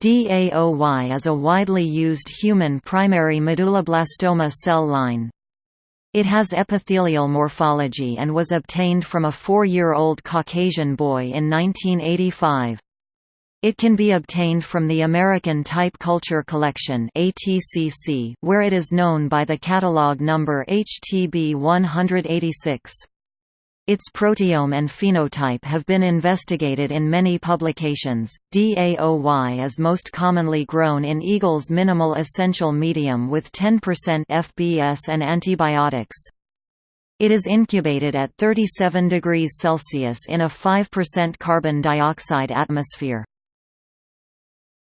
DAOY is a widely used human primary medulloblastoma cell line. It has epithelial morphology and was obtained from a four-year-old Caucasian boy in 1985. It can be obtained from the American Type Culture Collection where it is known by the catalog number HTB 186. Its proteome and phenotype have been investigated in many publications. DAOY is most commonly grown in Eagle's minimal essential medium with 10% FBS and antibiotics. It is incubated at 37 degrees Celsius in a 5% carbon dioxide atmosphere.